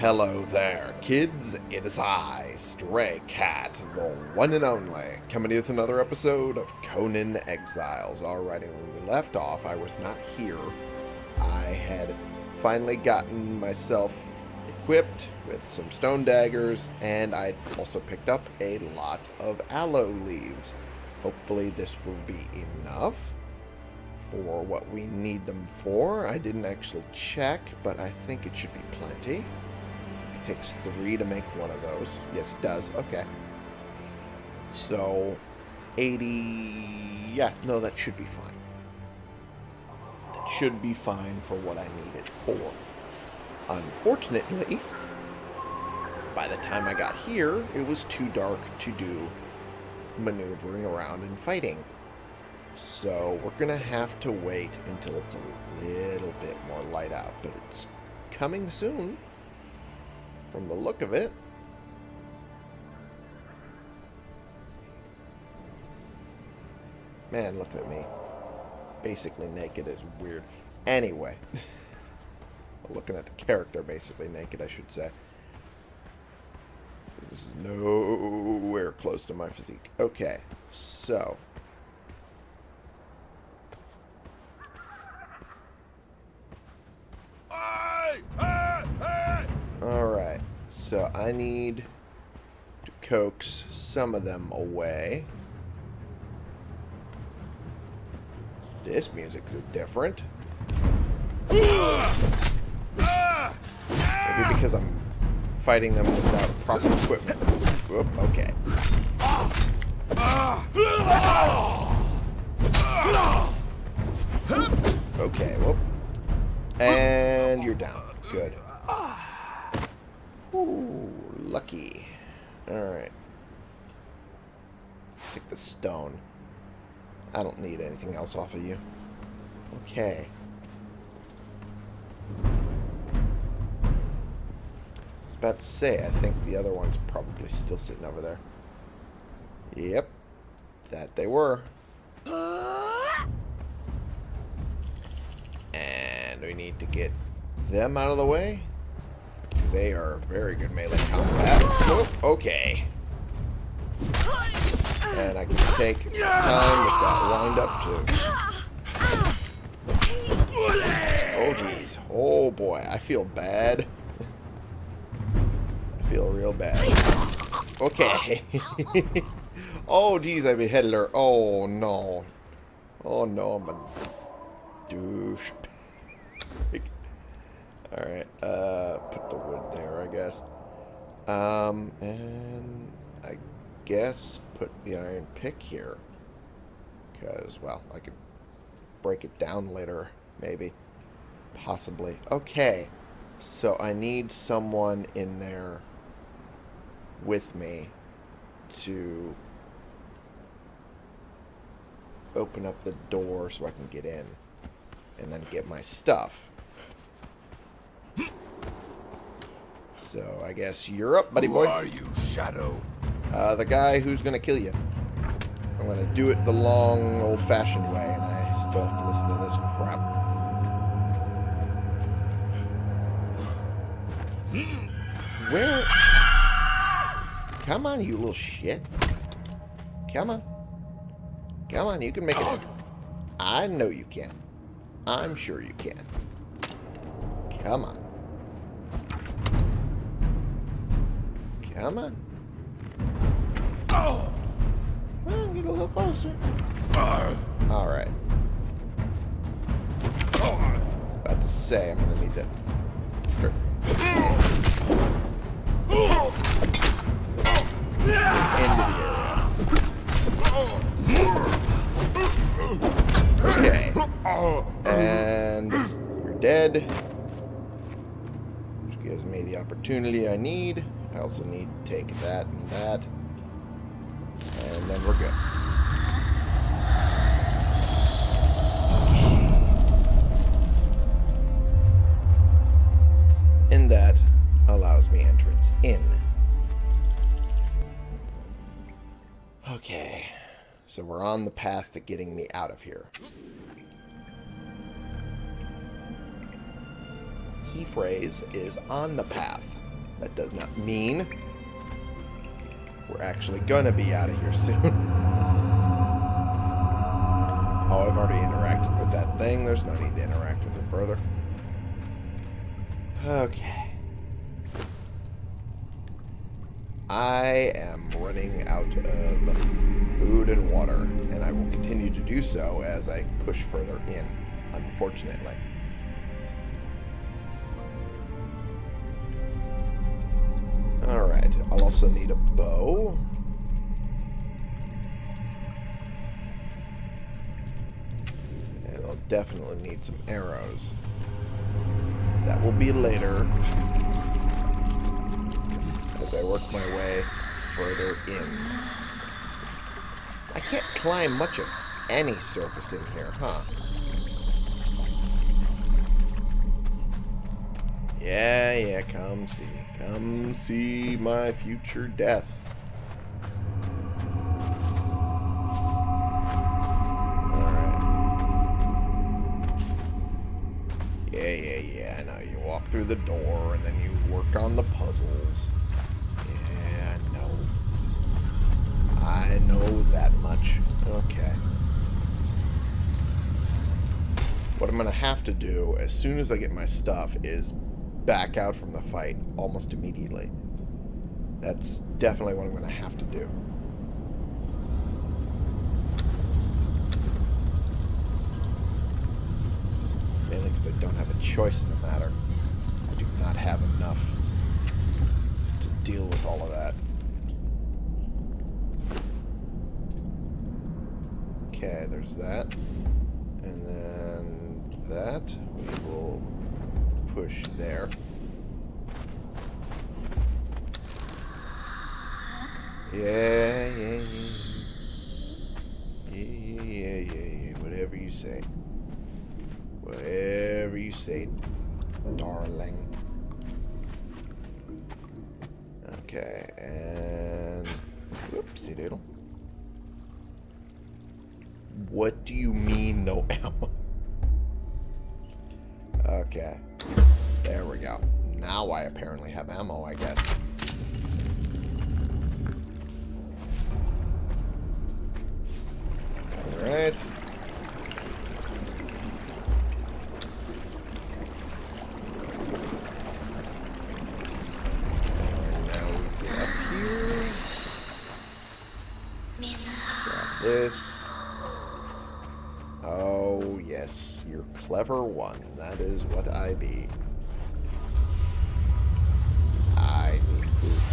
Hello there, kids. It is I, Stray Cat, the one and only, coming with another episode of Conan Exiles. Alrighty, when we left off, I was not here. I had finally gotten myself equipped with some stone daggers, and I also picked up a lot of aloe leaves. Hopefully this will be enough for what we need them for. I didn't actually check, but I think it should be plenty. Takes three to make one of those. Yes, it does. Okay. So, 80... Yeah, no, that should be fine. That should be fine for what I need it for. Unfortunately, by the time I got here, it was too dark to do maneuvering around and fighting. So we're going to have to wait until it's a little bit more light out. But it's coming soon from the look of it. Man, look at me. Basically naked is weird. Anyway. Looking at the character basically naked, I should say. This is nowhere close to my physique. Okay, so... Alright, so I need to coax some of them away. This music is different. Maybe because I'm fighting them without proper equipment. Whoop, okay. Okay. And you're down. Good. Lucky. Alright. Take the stone. I don't need anything else off of you. Okay. I was about to say, I think the other one's probably still sitting over there. Yep. That they were. And we need to get them out of the way. Because they are very good melee combat. Oh, okay. And I can take time with that wind up too. Oh jeez. Oh boy, I feel bad. I feel real bad. Okay. oh jeez, I beheaded her. Oh no. Oh no, I'm a douche. Alright, uh, put the wood there, I guess. Um, and I guess put the iron pick here. Because, well, I could break it down later, maybe. Possibly. Okay, so I need someone in there with me to open up the door so I can get in and then get my stuff. So I guess you're up, buddy boy. Who are you, Shadow? Uh, the guy who's going to kill you. I'm going to do it the long, old-fashioned way, and I still have to listen to this crap. Where? Come on, you little shit. Come on. Come on, you can make it. I know you can. I'm sure you can. Come on. Come on. Oh. Well, get a little closer. Uh, Alright. oh. I was about to say, I'm going to need to start into the area. Okay. And you're dead. Which gives me the opportunity I need. I also need to take that and that. And then we're good. And that allows me entrance in. Okay. So we're on the path to getting me out of here. Key phrase is on the path. That does not mean we're actually gonna be out of here soon. oh, I've already interacted with that thing. There's no need to interact with it further. Okay. I am running out of food and water, and I will continue to do so as I push further in, unfortunately. Also need a bow. And I'll definitely need some arrows. That will be later. As I work my way further in. I can't climb much of any surface in here, huh? Yeah, yeah, come see. Come see my future death. Yeah, yeah, yeah, I. You walk through the door and then you work on the puzzles. Yeah, I know. I know that much. Okay. What I'm going to have to do as soon as I get my stuff is back out from the fight almost immediately. That's definitely what I'm going to have to do. Mainly because I don't have a choice in the matter. I do not have enough to deal with all of that. Okay, there's that. And then that push there. Yeah, yeah, yeah. Yeah, yeah, yeah, yeah, yeah. Whatever you say. Whatever you say, darling. Okay, and... Whoopsie doodle. What do you mean no ammo? Okay. There we go. Now I apparently have ammo, I guess. Alright. Now we get up here. This. Oh, yes. You're clever one. That is what I be.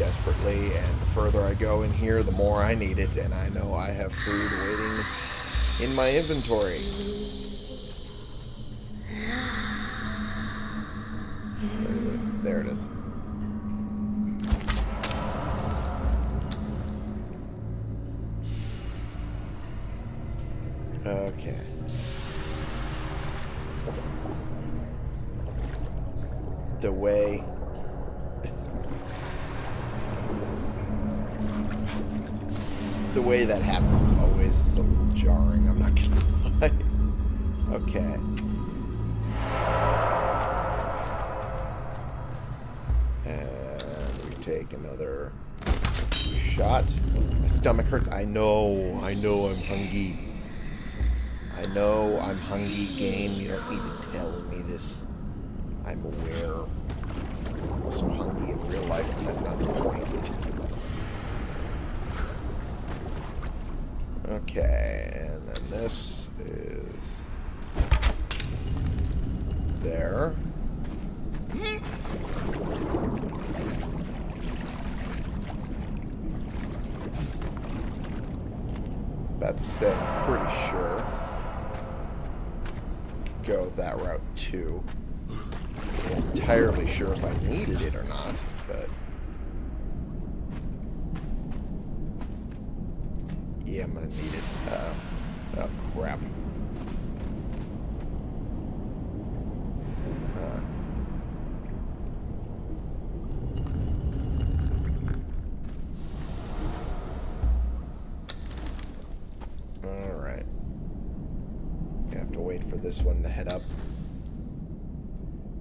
Desperately, and the further I go in here, the more I need it, and I know I have food waiting in my inventory. Where is it? There it is. Okay. The way way that happens always is a little jarring, I'm not gonna lie. Okay. And we take another shot. My stomach hurts. I know, I know I'm hungry. I know I'm hungry game. You don't need to tell me this. I'm aware. I'm also hungry in real life, but that's not the point. Okay, and then this is there. About to say, I'm pretty sure. Go that route too. I'm entirely sure if I needed it or not, but yeah, I'm gonna need it. Uh, oh crap. Uh, Alright. I have to wait for this one to head up.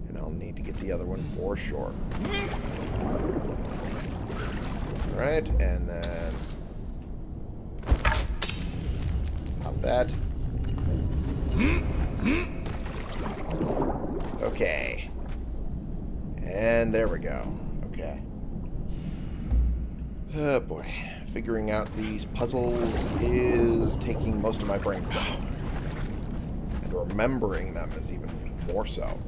And I'll need to get the other one for sure. Alright, and then... Pop that. Okay. And there we go. Okay. Oh boy. Figuring out these puzzles is taking most of my brain power. And remembering them is even more so.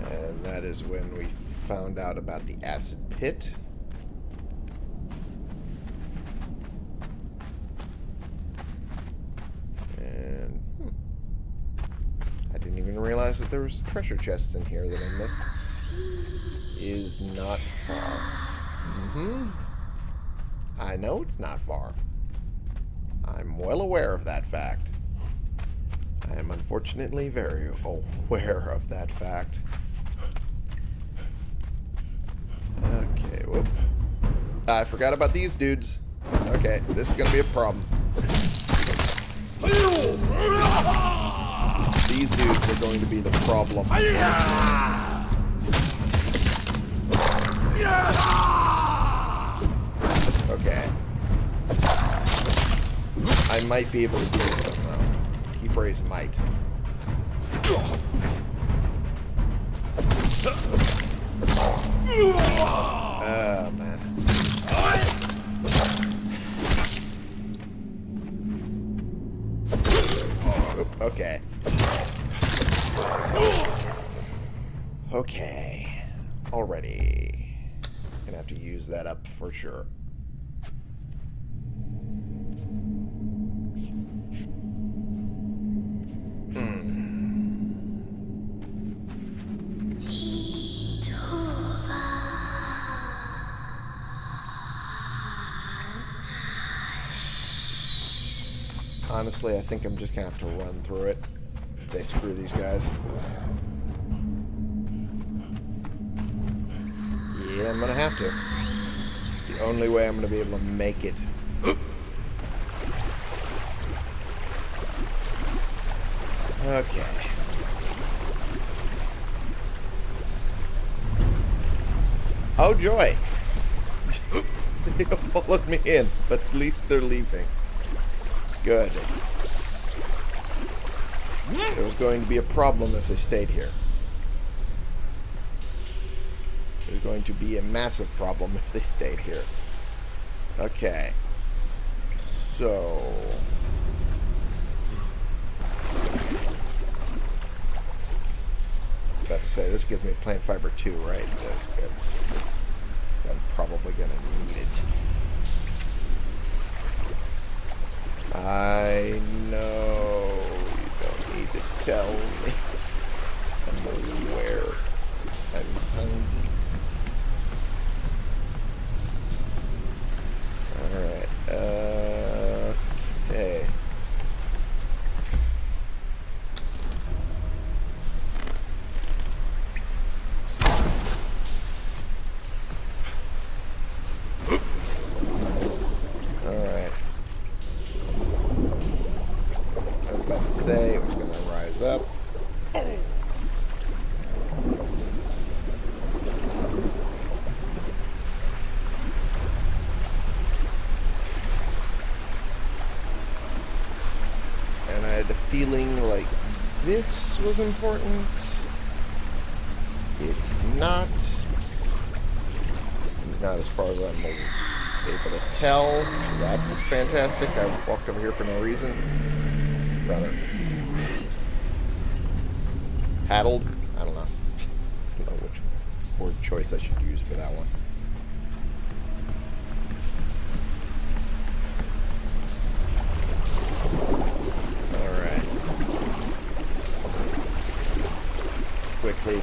And that is when we found out about the acid pit. And hmm, I didn't even realize that there was treasure chests in here that I missed. Is not far. Mm-hmm. I know it's not far. I'm well aware of that fact. I am unfortunately very aware of that fact. Okay, whoop. I forgot about these dudes. Okay, this is gonna be a problem. These dudes are going to be the problem. Okay. I might be able to deal with them, though. Key phrase might. Oh, man. Oop, okay. Okay. Already. Gonna have to use that up for sure. Hmm. Honestly, I think I'm just gonna have to run through it. Say screw these guys. Yeah, I'm gonna have to. It's the only way I'm gonna be able to make it. Okay. Oh joy! they followed me in, but at least they're leaving. Good. There was going to be a problem if they stayed here. There's going to be a massive problem if they stayed here. Okay. So... I was about to say, this gives me plant fiber 2, right? That's good. I'm probably going to need it. I know you don't need to tell me. I'm aware. I'm hungry. Alright, uh, okay. Alright. I was about to say it was going to rise up. And I had a feeling like this was important. It's not. It's not as far as I'm able to tell. That's fantastic. I walked over here for no reason. Rather. Paddled? I don't know. I don't know which word choice I should use for that one.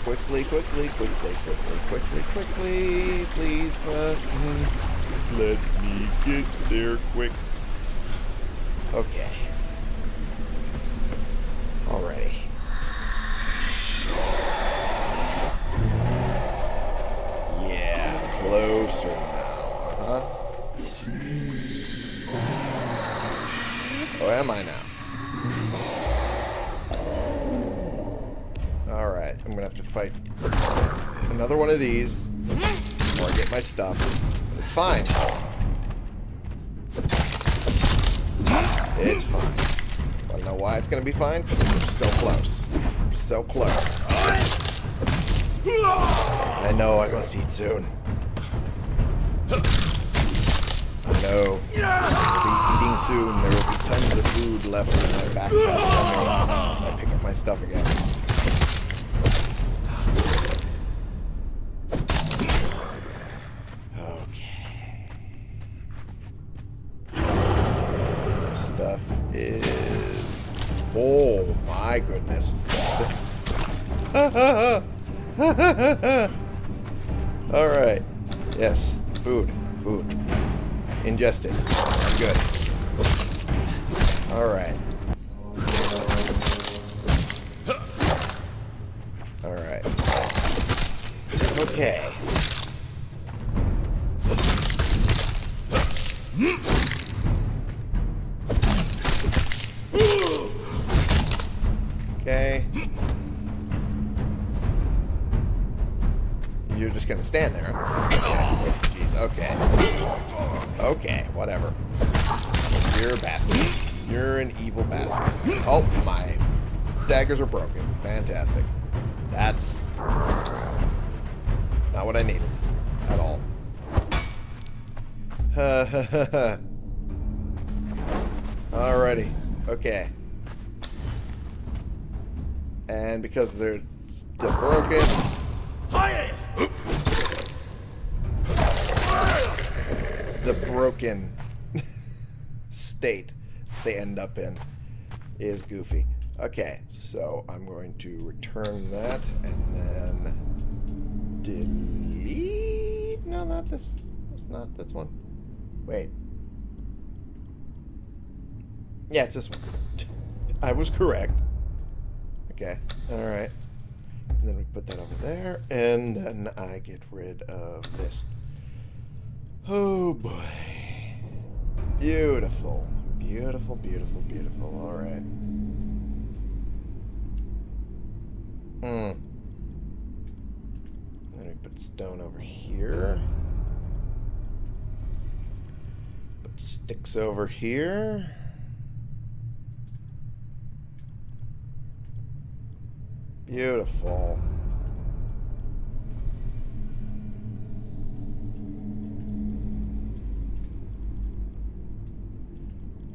Quickly, quickly, quickly, quickly, quickly, quickly. Please fucking mm-hmm. let me get there quick. Okay. Stuff. It's fine. It's fine. Wanna know why it's gonna be fine? We're so close. We're so close. I know I must eat soon. I know. I'll be eating soon. There will be tons of food left in my backpack I pick up my stuff again. My goodness. Alright. Yes. Food. Food. Ingested. Good. Alright. Alright. Okay. Okay. Bastard. You're an evil bastard. Oh, my daggers are broken. Fantastic. That's not what I needed at all. Alrighty. Okay. And because they're still broken, the broken state they end up in is goofy. Okay, so I'm going to return that and then delete. No, not this. That's not this one. Wait. Yeah, it's this one. I was correct. Okay, alright. And then we put that over there, and then I get rid of this. Oh boy. Beautiful. Beautiful, beautiful, beautiful. Alright. Hmm. Then we put stone over here. Put sticks over here. Beautiful.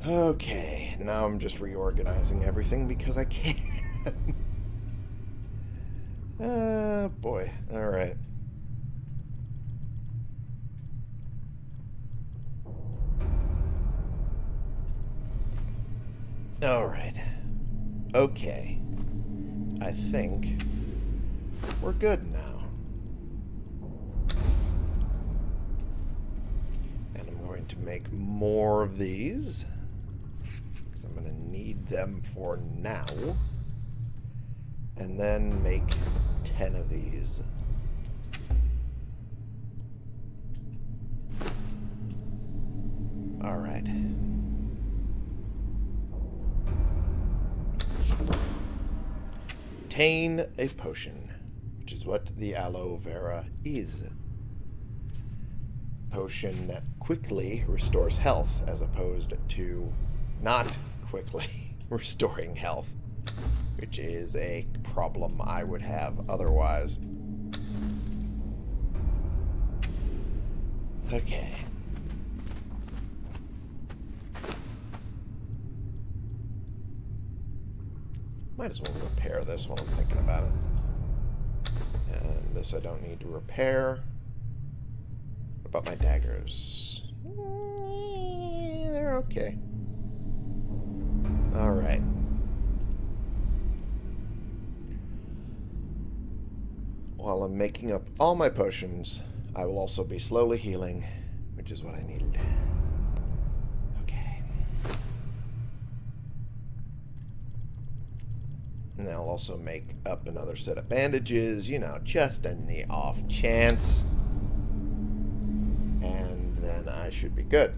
Okay, now I'm just reorganizing everything because I can. Ah, boy. Alright. Alright. Okay. I think we're good now. And I'm going to make more of these. Because I'm going to need them for now. And then make 10 of these. Alright. Obtain a potion, which is what the aloe vera is. Potion that quickly restores health as opposed to not quickly restoring health, which is a problem I would have otherwise. Okay. Might as well repair this while I'm thinking about it. And this I don't need to repair. What about my daggers? Eh, They're okay. Alright. While I'm making up all my potions, I will also be slowly healing, which is what I needed. Okay. And I'll also make up another set of bandages, you know, just in the off chance. And then I should be good.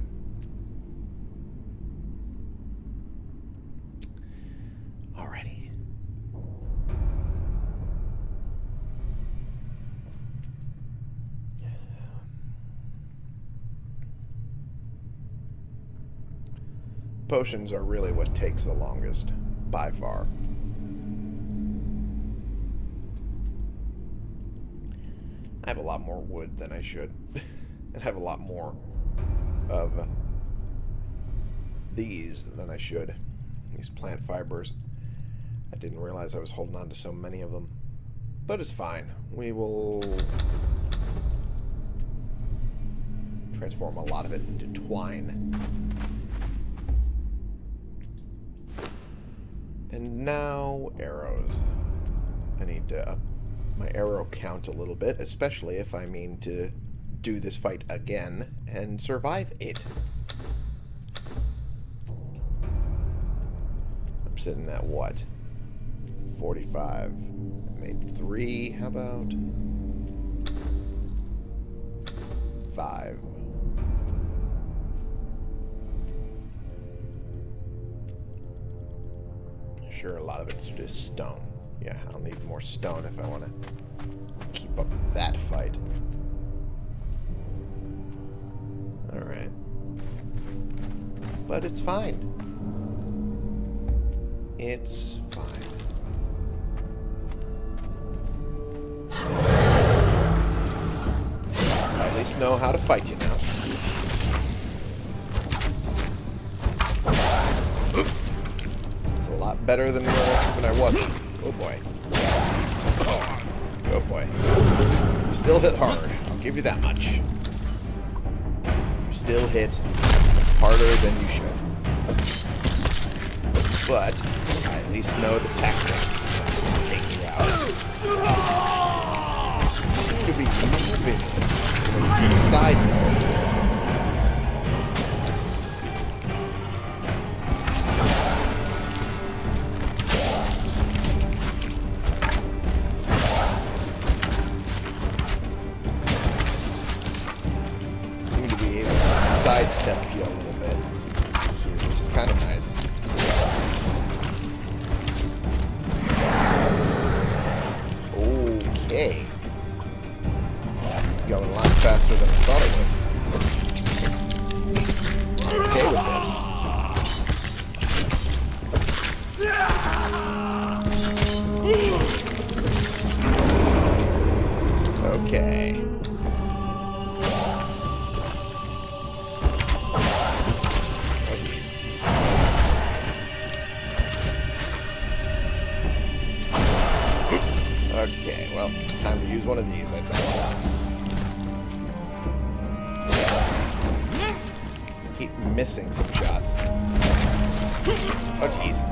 Alrighty. Potions are really what takes the longest, by far. I have a lot more wood than I should. and have a lot more of these than I should. These plant fibers. I didn't realize I was holding on to so many of them. But it's fine. We will transform a lot of it into twine. And now arrows. I need to up my arrow count a little bit, especially if I mean to do this fight again and survive it. I'm sitting at what? 45. Made three. How about five? Sure, a lot of it's just stone. Yeah, I'll need more stone if I want to keep up that fight. Alright. But it's fine. It's fine. I at least know how to fight you now. Lot better than when I wasn't. Oh boy. Oh boy. You still hit hard. I'll give you that much. You still hit harder than you should. But I at least know the tactics. Take you out. Seem to be moving to the side though. Going a lot faster than I thought it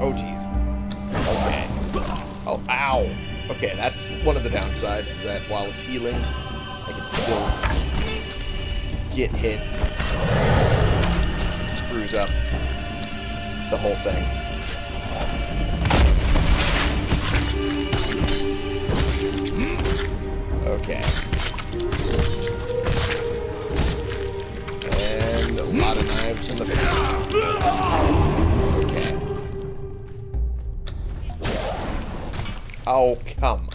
Oh, jeez. Okay. Oh, ow. Okay, that's one of the downsides, is that while it's healing, I can still get hit. Screws up the whole thing. Okay. Oh, come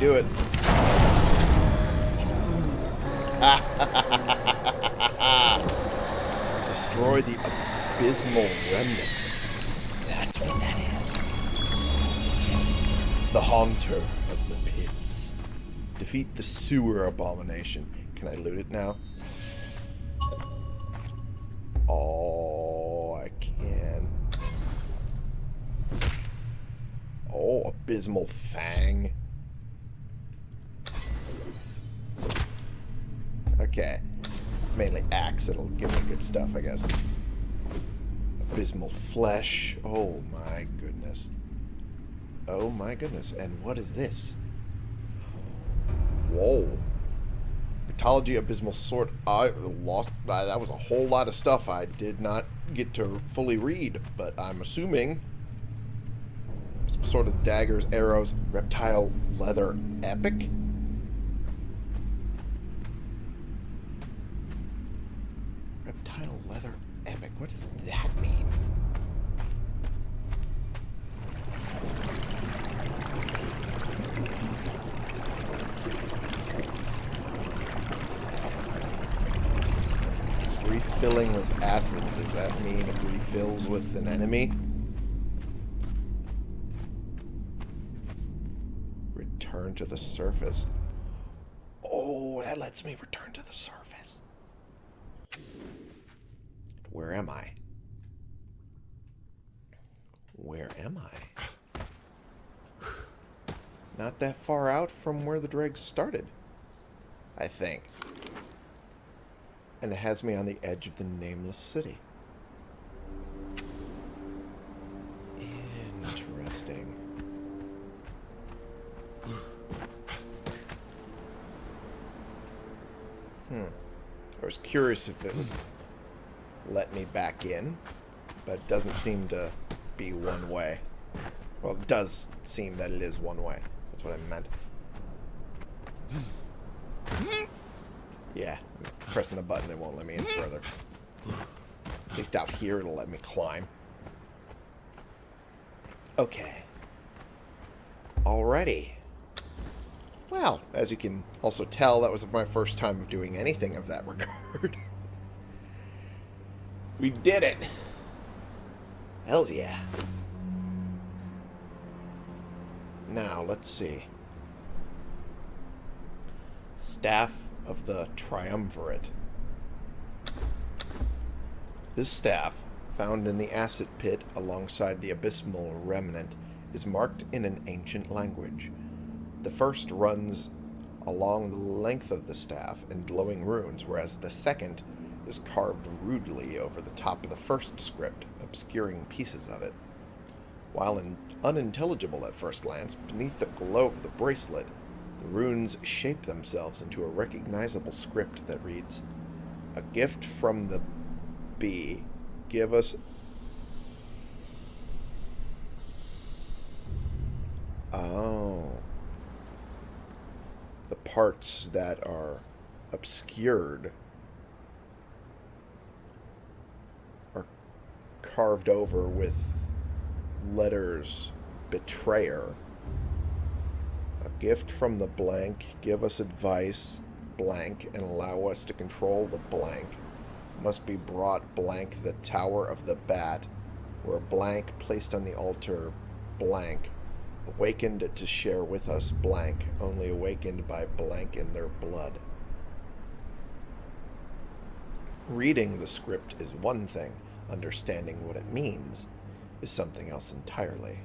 do it. Destroy the abysmal remnant. That's what that is. The Haunter of the Pits. Defeat the Sewer Abomination. Can I loot it now? Oh, I can. Oh, Abysmal Fang. Abysmal Flesh. Oh my goodness. Oh my goodness. And what is this? Whoa. Mythology Abysmal Sword. I lost. I, that was a whole lot of stuff I did not get to fully read, but I'm assuming some sort of daggers, arrows, reptile leather epic. Reptile leather epic. What does that mean? It's refilling with acid. Does that refills with an enemy? Return to the surface. Oh, that lets me return to the surface. Where am I? Where am I? Not that far out from where the dregs started. I think. And it has me on the edge of the nameless city. Interesting. Hmm. I was curious if it let me back in, but it doesn't seem to be one way. Well, it does seem that it is one way. That's what I meant. Yeah, pressing the button, it won't let me in further. At least out here, it'll let me climb. Okay. Alrighty. Well, as you can also tell, that was my first time of doing anything of that regard. we did it! Hells yeah. Now, let's see. Staff of the Triumvirate. This staff, found in the acid pit alongside the abysmal remnant, is marked in an ancient language. The first runs along the length of the staff in glowing runes, whereas the second is carved rudely over the top of the first script, obscuring pieces of it. While in unintelligible at first glance, beneath the glow of the bracelet, the runes shape themselves into a recognizable script that reads, A gift from the bee. Give us... Oh. Parts that are obscured are carved over with letters betrayer. A gift from the blank. Give us advice blank and allow us to control the blank. Must be brought blank the tower of the bat, where blank placed on the altar blank. Awakened to share with us blank, only awakened by blank in their blood. Reading the script is one thing, understanding what it means is something else entirely.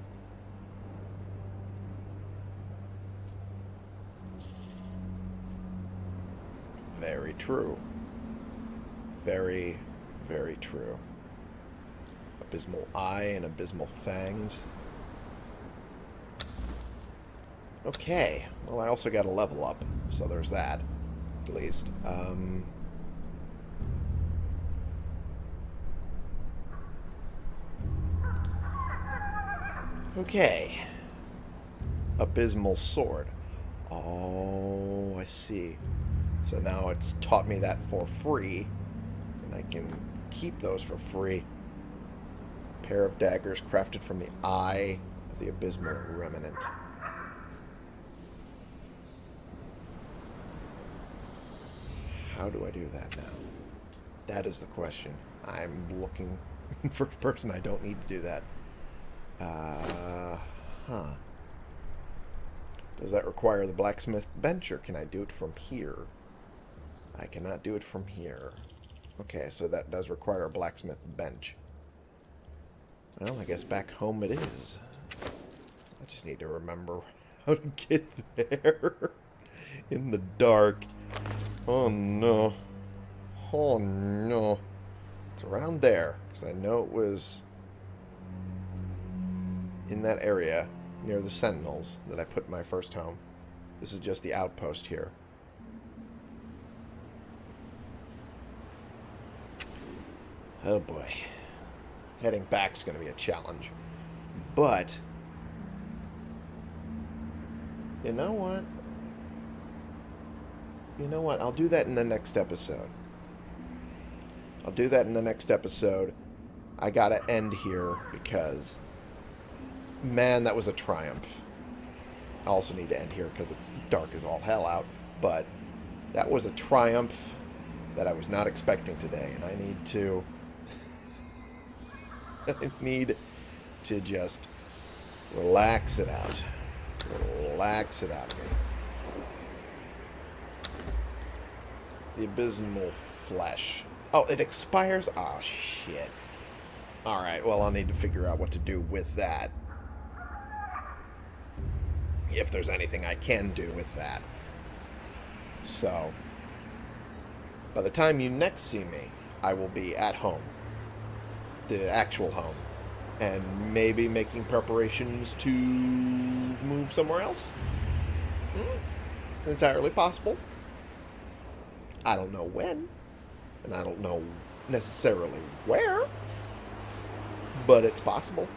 Very true. Very, very true. Abysmal Eye and Abysmal Fangs. Okay. Well, I also got a level up, so there's that, at least. Um... Okay. Abysmal Sword. Oh, I see. So now it's taught me that for free. And I can keep those for free. Pair of daggers crafted from the eye of the Abysmal Remnant. How do I do that now? That is the question. I'm looking for a person. I don't need to do that. Uh, huh. Does that require the blacksmith bench, or can I do it from here? I cannot do it from here. Okay, so that does require a blacksmith bench. Well, I guess back home it is. I just need to remember how to get there in the dark. Oh no. Oh no. It's around there, because I know it was in that area near the Sentinels that I put my first home. This is just the outpost here. Oh boy. Heading back's going to be a challenge. But, you know what? You know what? I'll do that in the next episode. I'll do that in the next episode. I gotta end here because, man, that was a triumph. I also need to end here because it's dark as all hell out. But that was a triumph that I was not expecting today. And I need to... I need to just relax it out. Relax it out of me. The abysmal flesh. Oh, it expires? Oh, shit. Alright, well, I'll need to figure out what to do with that. If there's anything I can do with that. So, by the time you next see me, I will be at home. The actual home. And maybe making preparations to move somewhere else? Hmm? Entirely possible. I don't know when, and I don't know necessarily where, but it's possible,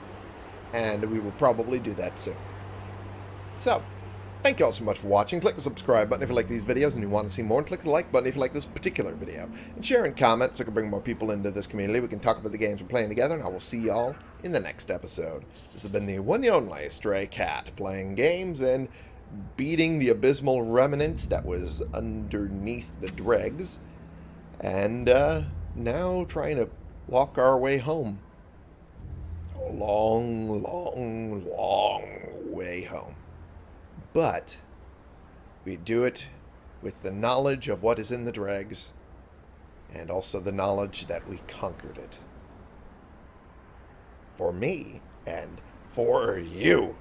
and we will probably do that soon. So, thank you all so much for watching. Click the subscribe button if you like these videos and you want to see more, and click the like button if you like this particular video. And share and comment so we can bring more people into this community. We can talk about the games we're playing together, and I will see y'all in the next episode. This has been the one and only Stray Cat, playing games and beating the abysmal remnants that was underneath the dregs, and uh, now trying to walk our way home. A long, long, long way home. But we do it with the knowledge of what is in the dregs, and also the knowledge that we conquered it. For me, and for you.